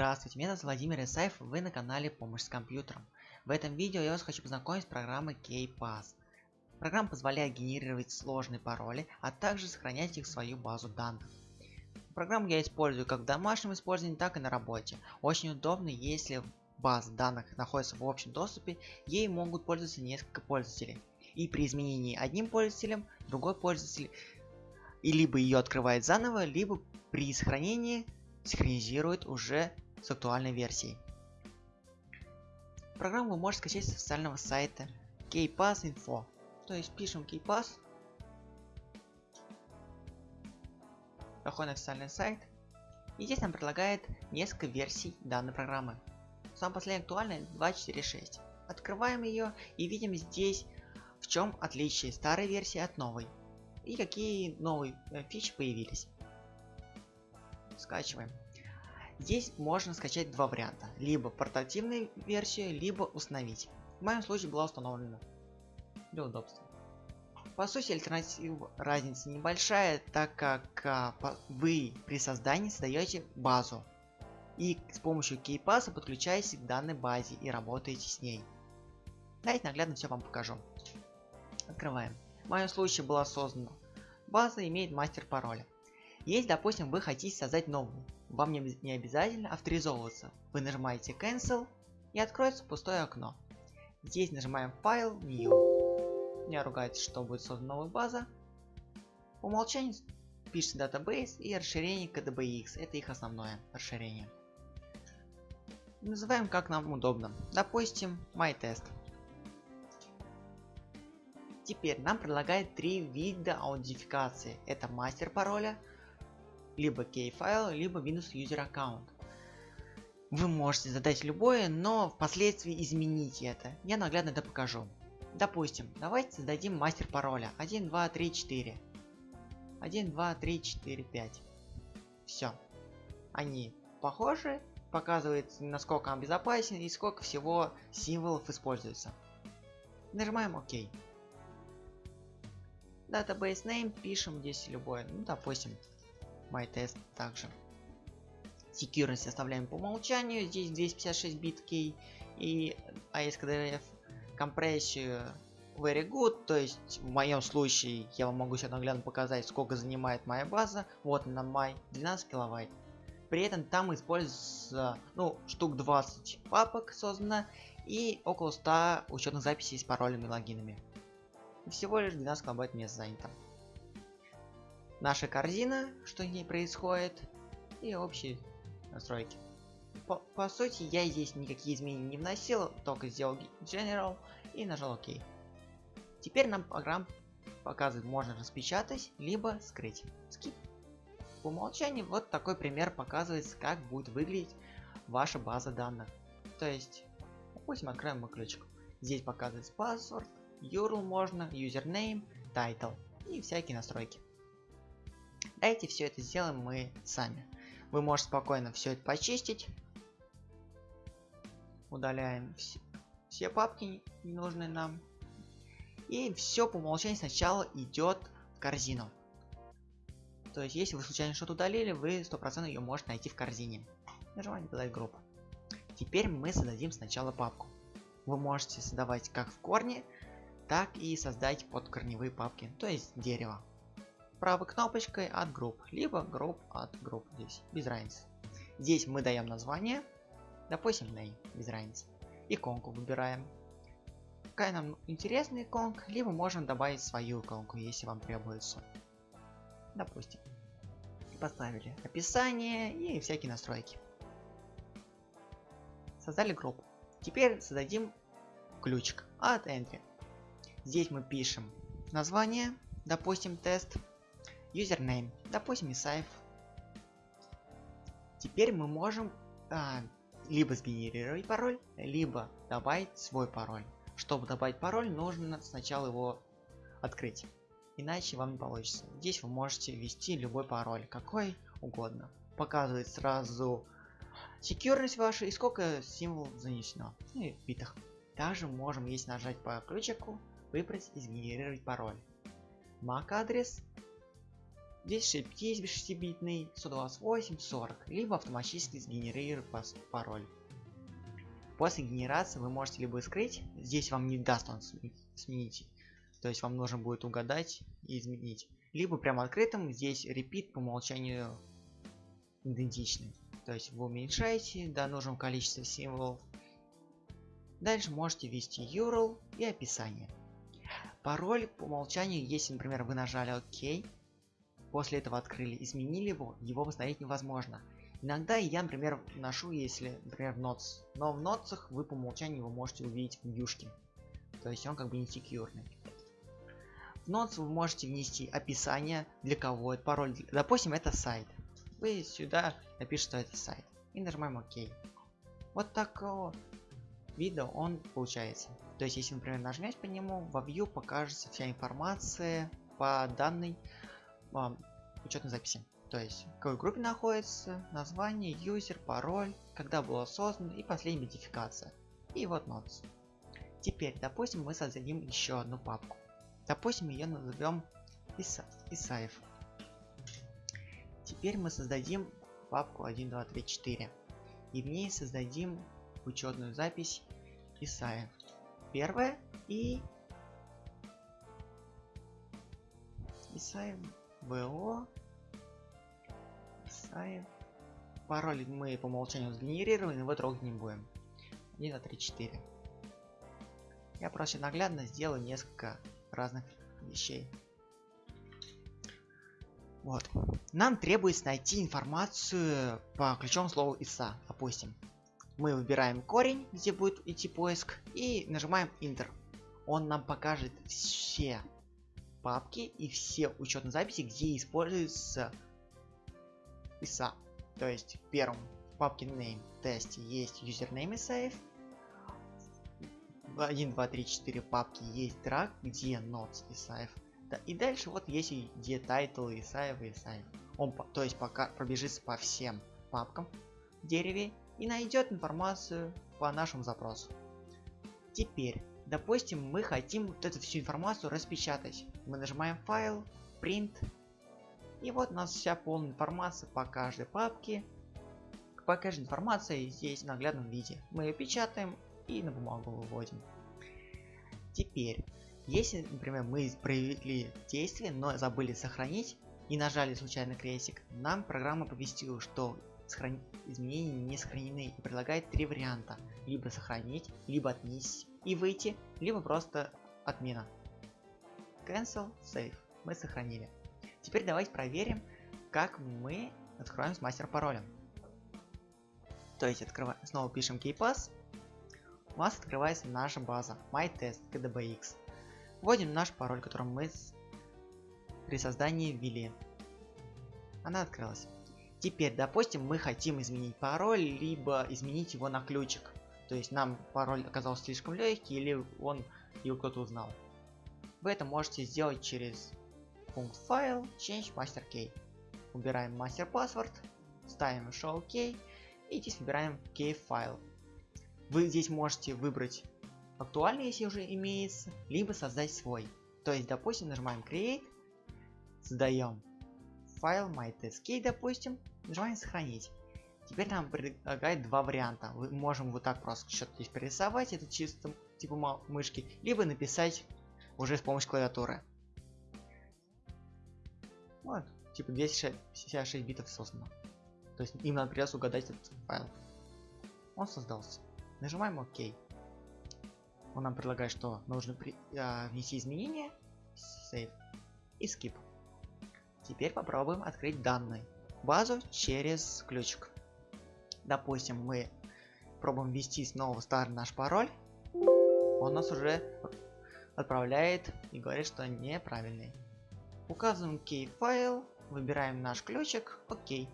Здравствуйте, меня зовут Владимир Исаев, вы на канале Помощь с компьютером. В этом видео я вас хочу познакомить с программой KPass. Программа позволяет генерировать сложные пароли, а также сохранять их в свою базу данных. Программу я использую как в домашнем использовании, так и на работе. Очень удобно, если база данных находится в общем доступе, ей могут пользоваться несколько пользователей. И при изменении одним пользователем, другой пользователь и либо ее открывает заново, либо при сохранении синхронизирует уже с актуальной версией. Программу вы можете скачать с официального сайта KPass Info. То есть пишем KPass, заходим на официальный сайт, и здесь нам предлагает несколько версий данной программы. Самая последняя актуальная 2.4.6. Открываем ее и видим здесь в чем отличие старой версии от новой и какие новые э, фичи появились скачиваем. Здесь можно скачать два варианта. Либо портативную версию, либо установить. В моем случае была установлена. Для удобства. По сути, альтернатива разница небольшая, так как а, по, вы при создании создаете базу. И с помощью кейпаса подключаетесь к данной базе и работаете с ней. Давайте наглядно все вам покажу. Открываем. В моем случае была создана база, имеет мастер пароля. Если, допустим, вы хотите создать новую, вам не, обязательно авторизовываться. Вы нажимаете Cancel и откроется пустое окно. Здесь нажимаем File, New. Не ругается, что будет создана новая база. По умолчанию пишется Database и расширение KDBX. Это их основное расширение. Называем как нам удобно. Допустим, MyTest. Теперь нам предлагает три вида аутентификации. Это мастер пароля, либо key файл, либо минус user аккаунт. Вы можете задать любое, но впоследствии изменить это. Я наглядно это покажу. Допустим, давайте создадим мастер пароля 1, 2, 3, 4. 1, 2, 3, 4, 5. Все. Они похожи, показывает насколько он безопасен и сколько всего символов используется. Нажимаем ОК. Database name пишем здесь любое, ну допустим MyTest также. Security оставляем по умолчанию, здесь 256 бит key и ASCDF компрессию very good, то есть в моем случае я вам могу сейчас наглядно показать сколько занимает моя база, вот на май 12 килобайт. При этом там используется ну штук 20 папок создано и около 100 учетных записей с паролями и логинами. Всего лишь 12 килобайт места занято наша корзина, что в ней происходит, и общие настройки. По, по сути, я здесь никакие изменения не вносил, только сделал General и нажал ОК. Теперь нам программа показывает, можно распечатать, либо скрыть. Скип. По умолчанию вот такой пример показывается, как будет выглядеть ваша база данных. То есть, допустим, откроем мы ключик. Здесь показывается паспорт, URL можно, username, title и всякие настройки. Давайте все это сделаем мы сами. Вы можете спокойно все это почистить. Удаляем все, все папки ненужные нам. И все по умолчанию сначала идет в корзину. То есть, если вы случайно что-то удалили, вы 100% ее можете найти в корзине. Нажимаем «Додать группу». Теперь мы создадим сначала папку. Вы можете создавать как в корне, так и создать под корневые папки, то есть дерево правой кнопочкой от групп, либо групп от групп здесь, без разницы. Здесь мы даем название, допустим, name, без разницы. Иконку выбираем. Какая нам интересная иконка, либо можем добавить свою иконку, если вам требуется. Допустим. Поставили описание и всякие настройки. Создали группу. Теперь создадим ключик от entry. Здесь мы пишем название, допустим, тест, username, допустим, Исаев. Теперь мы можем а, либо сгенерировать пароль, либо добавить свой пароль. Чтобы добавить пароль, нужно сначала его открыть. Иначе вам не получится. Здесь вы можете ввести любой пароль, какой угодно. Показывает сразу секьюрность ваша и сколько символов занесено. Ну и в битах. Также можем, если нажать по ключику, выбрать и сгенерировать пароль. MAC адрес Здесь 6-битный, 128, 40, либо автоматически сгенерирует пароль. После генерации вы можете либо скрыть, здесь вам не даст он сменить, то есть вам нужно будет угадать и изменить. Либо прямо открытым, здесь repeat по умолчанию идентичный. То есть вы уменьшаете до нужного количества символов. Дальше можете ввести URL и описание. Пароль по умолчанию, если, например, вы нажали ОК, после этого открыли, изменили его, его восстановить невозможно. Иногда я, например, ношу, если, например, в Notes. Но в Notes вы по умолчанию его можете увидеть в вьюшке. То есть он как бы не секьюрный. В Notes вы можете внести описание, для кого это пароль. Допустим, это сайт. Вы сюда напишите, что это сайт. И нажимаем ОК. Вот такого вида он получается. То есть, если, например, нажмете по нему, во View покажется вся информация по данной а, учетной записи. То есть, в какой группе находится, название, юзер, пароль, когда было создано и последняя идентификация. И вот notes. Теперь, допустим, мы создадим еще одну папку. Допустим, ее назовем Исаев. Теперь мы создадим папку 1, 2, 3, 4. И в ней создадим учетную запись Исаев. Первая и Исаев БО Исаев. Пароль мы по умолчанию сгенерировали, но его трогать не будем. 1, 2, 3, 4. Я просто наглядно сделаю несколько разных вещей. Вот. Нам требуется найти информацию по ключевому слову ISA, допустим. Мы выбираем корень, где будет идти поиск, и нажимаем Enter. Он нам покажет все папки и все учетные записи, где используется ISA. То есть в первом папке name тесте есть username и save. В 1, 2, 3, 4 папки есть drag, где notes и save. Да, и дальше вот есть где title и save и save. Он то есть пока пробежится по всем папкам в дереве и найдет информацию по нашему запросу. Теперь, допустим, мы хотим вот эту всю информацию распечатать. Мы нажимаем файл, print и вот у нас вся полная информация по каждой папке. По каждой информации здесь в наглядном виде. Мы ее печатаем и на бумагу выводим. Теперь, если, например, мы провели действие, но забыли сохранить и нажали случайно крестик, нам программа повестила, что сохран... изменения не сохранены и предлагает три варианта. Либо сохранить, либо отменить и выйти, либо просто отмена. Cancel, save. Мы сохранили. Теперь давайте проверим, как мы откроем с мастер паролем. То есть открываем, снова пишем keypass. У нас открывается наша база mytest kdbx. Вводим наш пароль, который мы при создании ввели. Она открылась. Теперь, допустим, мы хотим изменить пароль, либо изменить его на ключик. То есть нам пароль оказался слишком легкий, или он его кто-то узнал. Вы это можете сделать через пункт файл, change master key. Убираем master password, ставим show key и здесь выбираем key файл. Вы здесь можете выбрать актуальный, если уже имеется, либо создать свой. То есть, допустим, нажимаем create, создаем файл mytestkey, допустим, нажимаем сохранить. Теперь нам предлагает два варианта. Мы можем вот так просто что-то здесь прорисовать, это чисто типа мышки, либо написать уже с помощью клавиатуры. Вот, типа 256 битов создано. То есть им надо придется угадать этот файл. Он создался. Нажимаем ОК. Он нам предлагает, что нужно при, а, внести изменения, save и skip. Теперь попробуем открыть данные. Базу через ключик. Допустим, мы пробуем ввести снова старый наш пароль. Он нас уже отправляет и говорит, что неправильный. Указываем key файл, выбираем наш ключик, окей.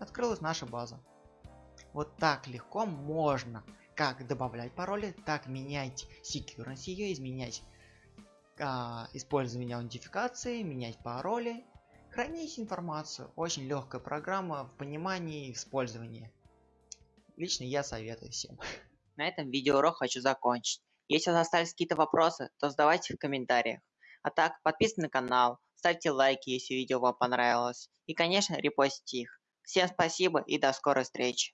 Открылась наша база. Вот так легко можно как добавлять пароли, так менять security ее, изменять а, использование аутентификации, менять пароли, хранить информацию. Очень легкая программа в понимании и использовании. Лично я советую всем. На этом видеоурок хочу закончить. Если у вас остались какие-то вопросы, то задавайте в комментариях. А так, подписывайтесь на канал, ставьте лайки, если видео вам понравилось. И, конечно, репостите их. Всем спасибо и до скорой встречи.